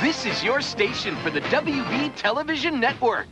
This is your station for the WB Television Network.